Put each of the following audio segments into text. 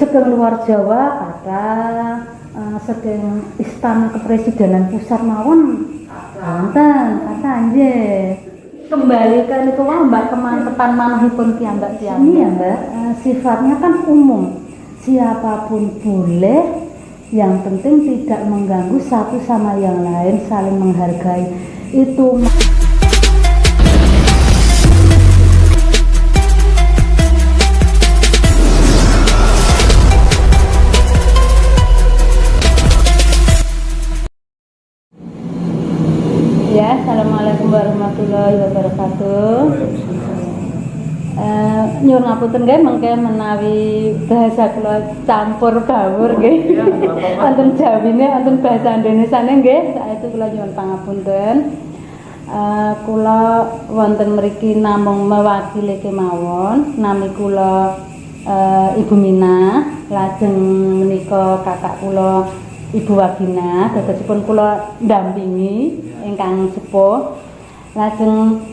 Saking luar Jawa kata uh, saking istana kepresidenan pusat mawon wonten kata nggih. Kembalikan ke Mbak kemantepan manahipun piyambak piyambak. Ini ya Mbak, uh, sifatnya kan umum. Siapa pun boleh yang penting tidak mengganggu satu sama yang lain saling menghargai itu ngapunten nggih mengke menawi bahasa kula campur baur nggih. Wonten Jawine wonten bahasa Indonesiane nggih, saestu kula nyuwun pangapunten. Uh, kula wonten mriki namung mewakili kemawon, nami kula uh, Ibu Mina, lajeng menika kakak kula Ibu Wagina, dadosipun kula ndampingi ingkang sepuh. Lajeng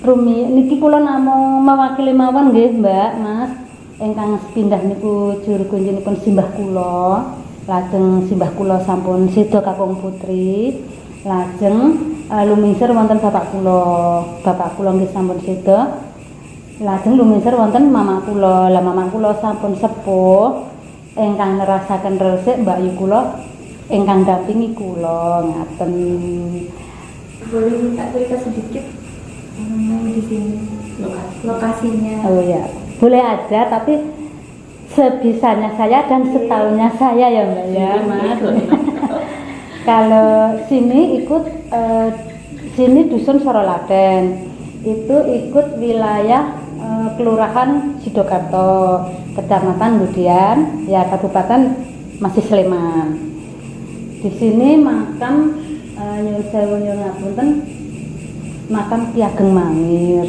Rumi niki kula namung mewakili mawon nggih Mbak Mas. Ingkang sepindah niku juru kunjunipun simbah kula. Lajeng simbah kula sampun seda kakung putri. Lajeng uh, lumingsir wonten bapak kula. Bapak kula nggih sampun seda. Lajeng lumingsir wonten mama kula. Lah mama kula sampun sepuh. Ingkang nerasaken resik Mbak Yu kula ingkang dampingi kula ngaten. Boleh minta cerita sedikit di sini lokasinya. Oh ya boleh aja tapi sebisanya saya dan setahunnya saya ya mbak ya. Mas. Kalau sini ikut eh, sini dusun Sorolaten itu ikut wilayah eh, kelurahan Sidokarto kecamatan kemudian ya kabupaten masih Sleman. Di sini makam eh, nyuwun sewu nyuwun ngapunten makam Ki Ageng Mangir.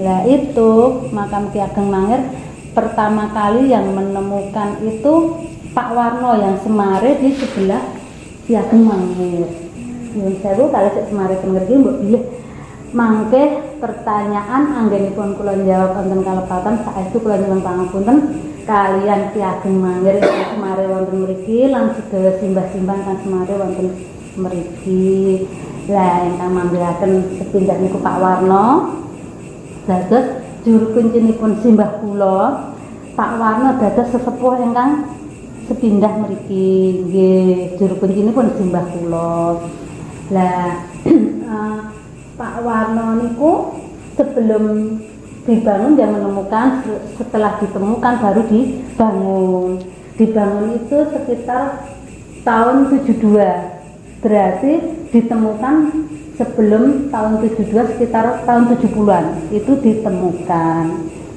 Lah itu makam Ki Ageng Mangir pertama kali yang menemukan itu Pak Warno yang Semare di sebelah Ki Ageng Mangir. Nyuwun sewu kalau sik Semare teng ngerti mbok bilih mangke pertanyaan anggenipun kula jawab wonten kalepatan saestu kula nyuwun pangapunten kalian Ki Ageng Mangir Semare wonten mriki lan sedaya simbah-simbah kang Semare wonten mriki. Lah ingkang manggalaken sepindah niku Pak Warno. Dados juru kuncinipun simbah kula. Pak Warno dados sesepuh ingkang sepindah mriki nggih juru kuncinipun simbah kula. Lah uh, Pak Warno niku sebelum dibangun dia menemukan setelah ditemukan baru dibangun. Dibangun itu sekitar tahun 72 berarti ditemukan sebelum tahun 72 sekitar tahun 70-an itu ditemukan.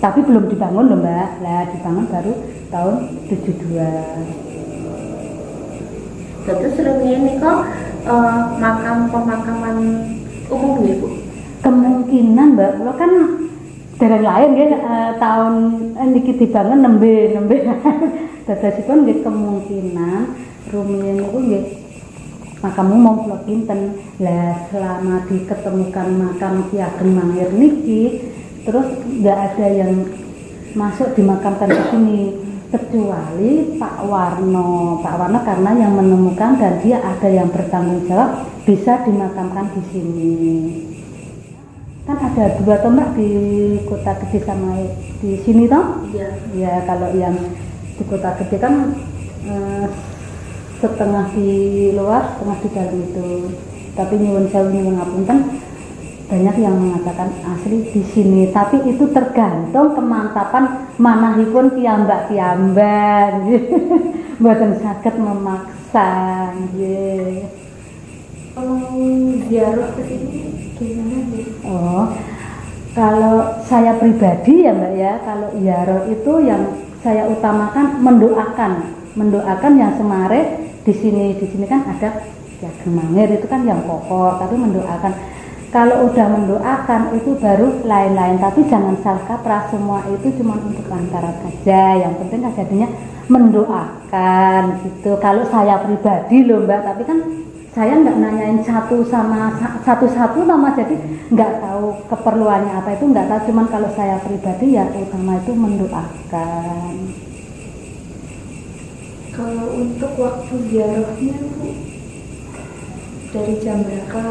Tapi belum dibangun loh mbak. Lah dibangun baru tahun 72 terus ini kok uh, makam pemakaman umum ya bu? Kemungkinan mbak. Lo kan dari lain ya uh, tahun eh, niki dibangun nembe nembe. Dadosipun nggih kemungkinan. Rumiyin niku nggih makam umum kula pinten? Lah selama diketemukan makam Ki Ageng Mangir niki terus nggak ada yang masuk dimakamkan di sini. Kecuali Pak Warno. Pak Warno karena yang menemukan dan dia ada yang bertanggung jawab bisa dimakamkan di sini. Kan ada dua tombak di kota gede sama di sini toh? Iya. Ya kalau yang di kota gede kan eh, setengah di luar, setengah di dalam itu. Tapi nyuwun sewu nyuwun ngapunten banyak yang mengatakan asli di sini, tapi itu tergantung kemantapan manahipun piyambak piyambak. Mboten saged memaksa nggih. Oh, ziarah ke sini gimana bu? Oh. Kalau saya pribadi ya Mbak ya, kalau ziarah itu yang saya utamakan mendoakan, mendoakan yang semare di sini di sini kan ada ya gemangir itu kan yang pokok. Tapi mendoakan kalau udah mendoakan itu baru lain-lain. Tapi jangan salah kaprah semua itu cuma untuk lantaran saja. Yang penting kejadiannya mendoakan gitu. Kalau saya pribadi loh mbak tapi kan saya nggak nanyain satu sama satu-satu nama jadi nggak tahu keperluannya apa. Itu nggak tahu cuman kalau saya pribadi ya utama itu mendoakan untuk waktu ziarahnya Bu dari jam berapa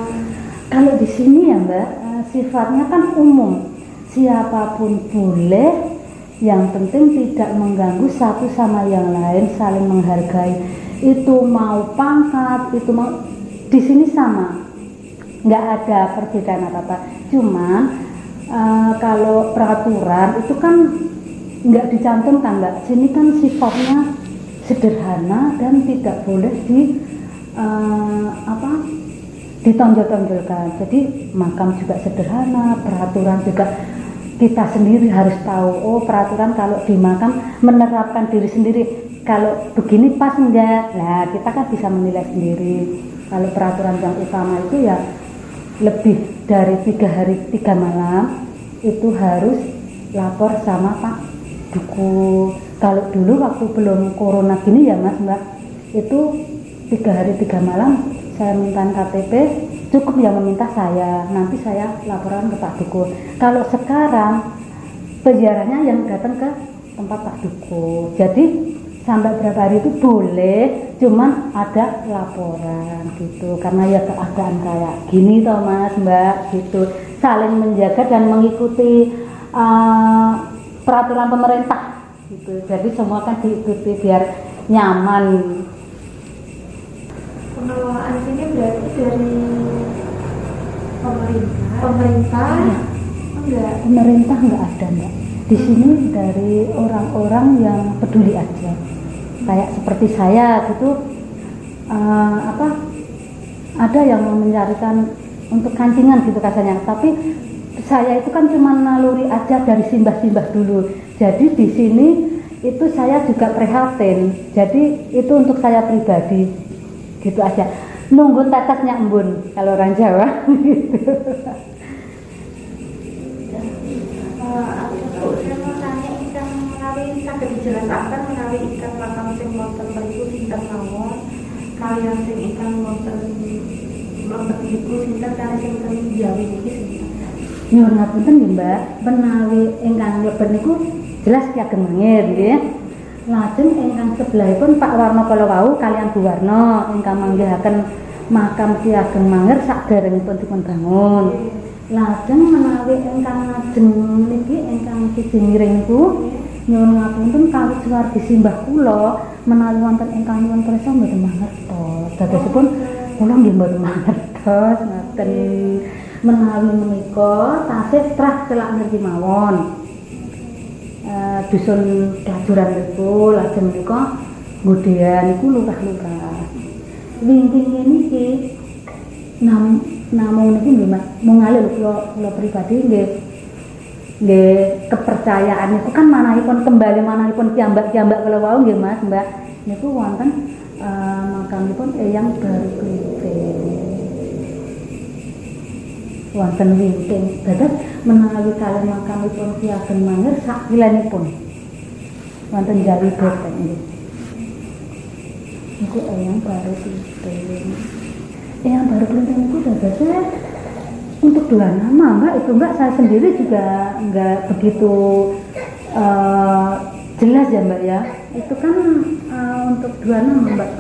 Kalau di sini ya Mbak, eh, sifatnya kan umum. Siapa pun boleh, yang penting tidak mengganggu satu sama yang lain, saling menghargai. Itu mau pangkat, itu mau di sini sama, nggak ada perbedaan apa apa. Cuman eh, kalau peraturan itu kan nggak dicantumkan Mbak. Sini kan sifatnya sederhana dan tidak boleh di eh, apa ditonjol-tonjolkan. Jadi makam juga sederhana, peraturan juga kita sendiri harus tahu. Oh peraturan kalau di makam menerapkan diri sendiri. Kalau begini pas enggak? Nah kita kan bisa menilai sendiri. Kalau peraturan yang utama itu ya lebih dari tiga hari tiga malam itu harus lapor sama Pak Duku. Kalau dulu waktu belum corona gini ya Mas Mbak itu tiga hari tiga malam saya minta KTP cukup yang meminta saya. Nanti saya laporan ke Pak Duku kalau sekarang peziarahnya yang datang ke tempat Pak Duku jadi sampai berapa hari itu boleh cuman ada laporan gitu. Karena ya keadaan kayak gini toh mas mbak gitu. Saling menjaga dan mengikuti uh, peraturan pemerintah gitu. Jadi semua kan diikuti biar nyaman. Pengelolaan sini berarti dari pemerintah? Pemerintah? Iya. enggak? Pemerintah nggak ada mbak. Di sini dari orang-orang yang peduli aja. Kayak seperti saya gitu eh, apa ada yang mau mencarikan untuk kancingan gitu katanya tapi saya itu kan cuma naluri aja dari simbah-simbah dulu jadi di sini itu saya juga prihatin. Jadi itu untuk saya pribadi. Gitu aja. Nunggu tetesnya embun kalau orang Jawa. Gitu Eh, dijelaskan menawi ikan makam sing wonten mriku sinten mawon? Kalian sing ikan wonten wonten iku sinten kalian sing wonten Jawi niki sinten? Nyuwun ngapunten nggih, Mbak. Menawi ingkang mlebet niku jelas Ki Ageng Mangir nggih. Lajeng ingkang sebelahipun Pak Warno kala wau kalian Bu Warno ingkang manggihaken makam Ki Ageng Mangir saderengipun dipun bangun. Lajeng menawi ingkang ngajeng niki ingkang siji miring niku nyuwun ngapunten kawit suwargi simbah kula menawi wonten ingkang nyuwun prisa mboten mangertos. Dadosipun kula nggih mboten mangertos ngoten menawi menika tasih trah celak ngerti mawon. Dusun daduran niku lajeng menika nggodean niku lurah-lurah. Wingking niki nam namung niki nggih Mas, mung ngalih kula kula pribadi nggih nggih kepercayaan niku kan manahipun kembali manahipun kiambak-kiambak kala wau nggih Mas, Mbak. Niku wonten eh, makamipun Eyang Baru Kliting. Wonten wingking dados menawi kalian makamipun Ki Ageng Mangir kilenipun wonten Jawi Beteng nggih. Niku eyang baru klinting eyang baru klinting niku dadosnya untuk dua nama mbak itu mbak saya sendiri juga nggak begitu eh, jelas ya mbak ya. Itu kan eh, untuk dua nama mbak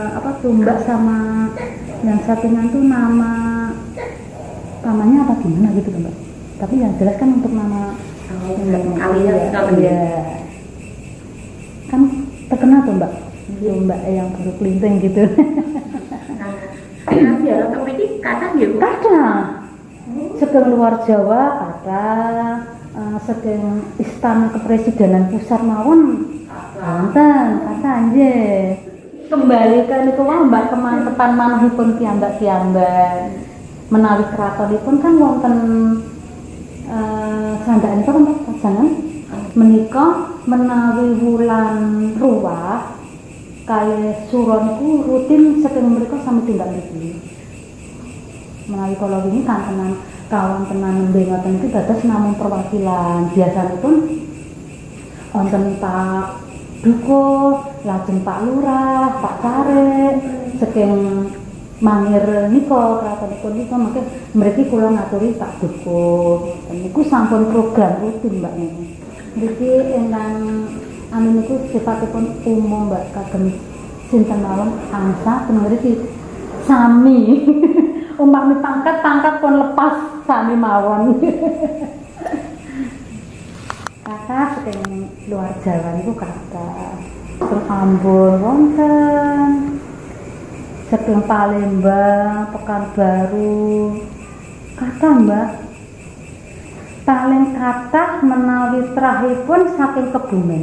Eh, apa tuh mbak sama yang satunya tuh nama namanya apa gimana gitu kan mbak. Tapi yang jelas kan untuk nama Oh, kalian Iya, iya. kan terkenal tuh mbak. Tuh, mbak yang baru kelinting gitu. Nah, ya atau ini kata ya Bu. kadang sedang luar Jawa ada eh, sedang istana kepresidenan pusat mawon. Wonten kata anjir. Kembali ke niku wau mbak kemantepan manahipun piyambak piyambak menawi kratonipun kan wonten eh sandhakanipun mbak? Pajangan menika menawi wulan ruwah kali suron niku rutin saking mereka sami tindak mriki menawi kala kan tenan kawan tenan nembe ngoten iki dados namung perwakilan. Biasanipun wonten Pak Duko, lajeng Pak Lurah, Pak Karek, saking mangir nika kratonipun nika mangke mriki kula ngaturi Pak Duko. Niku sampun program rutin Mbak niki. Mriki ingkang anu niku sifatipun umum Mbak kagem sinten mawon? Angsa teng mriki sami. Umpami pangkat pangkat pun lepas sami mawon. Kakak saking luar Jawa niku kakak teng Ambon wonten saking Palembang Pekanbaru. Kata mbak. Paling kathah menawi trahipun saking Kebumen.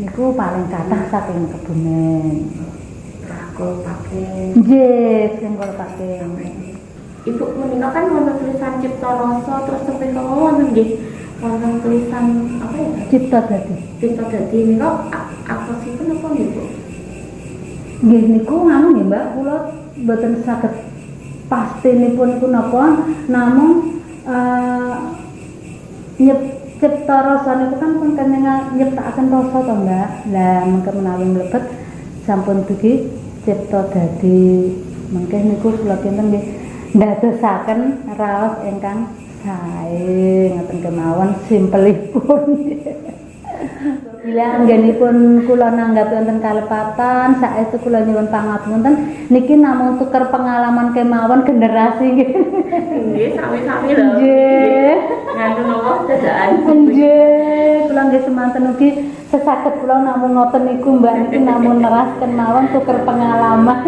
Niku paling kathah saking Kebumen. Aku pakai sing kula pakai ibu menika kan wonten tulisan cipta rasa terus sampai kamu wonten nggih. Wonten tulisan apa ya? Cipta dadi. Cipta dadi nika a- apa sih pun apa nggih bu nggih niku nganu nggih Mbak kula mboten saged pastinipun niku napa namung eh nyep cipta rasa niku kan pun kene nyiptakaken rasa to Mbak. Lah mengke menawi mlebet sampun dugi cipta dadi mengke niku kula kinten nggih ndadosaken raos ingkang sae ngoten kemawon simpelipun Bila anggenipun kula nanggapi wonten kalepatan, saestu kula nyuwun pangapunten niki namung tuker pengalaman kemawon generasi nggih. nggih sami-sami lho Nggih. nganu napa dadaan Nggih, kula nggih semanten ugi sesaket kula namung ngoten niku Mbak niki namung neras kemawon tuker pengalaman.